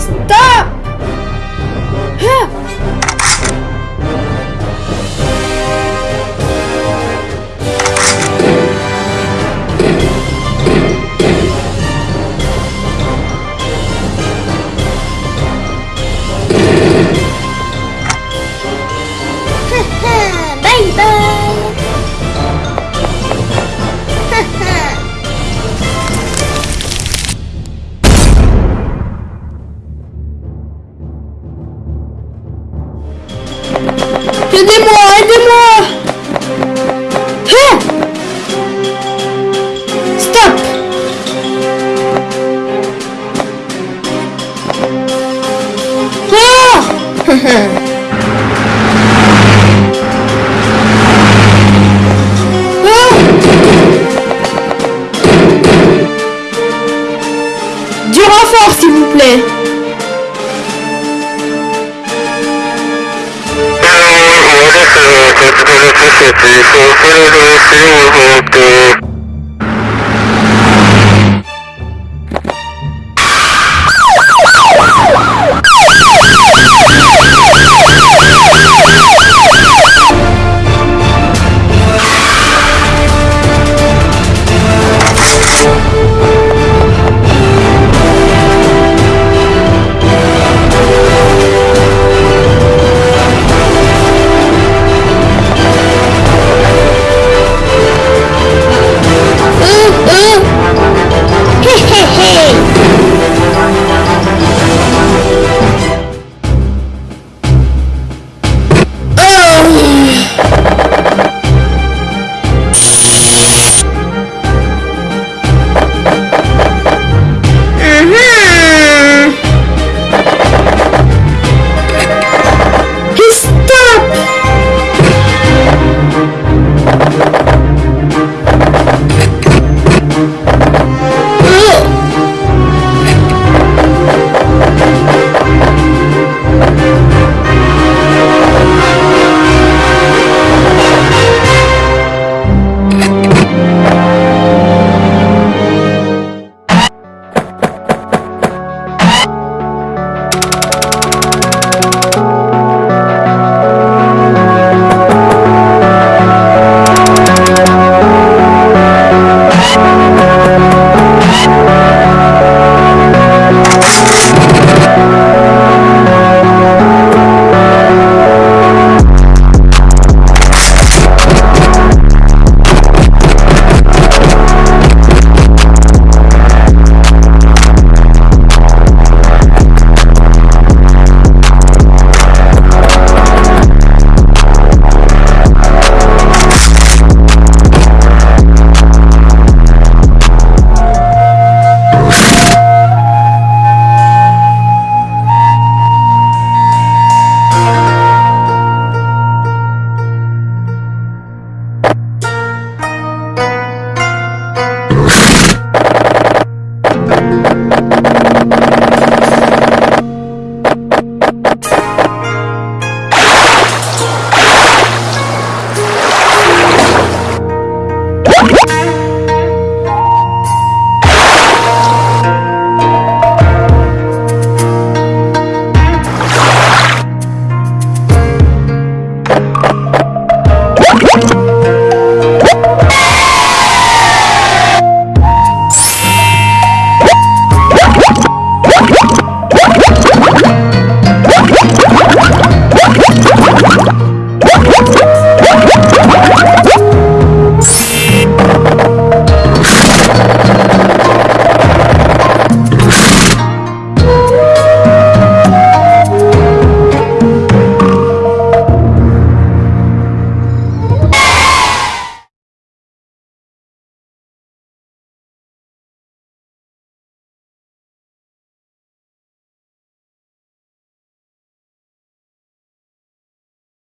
Stop! 绝对不。Is the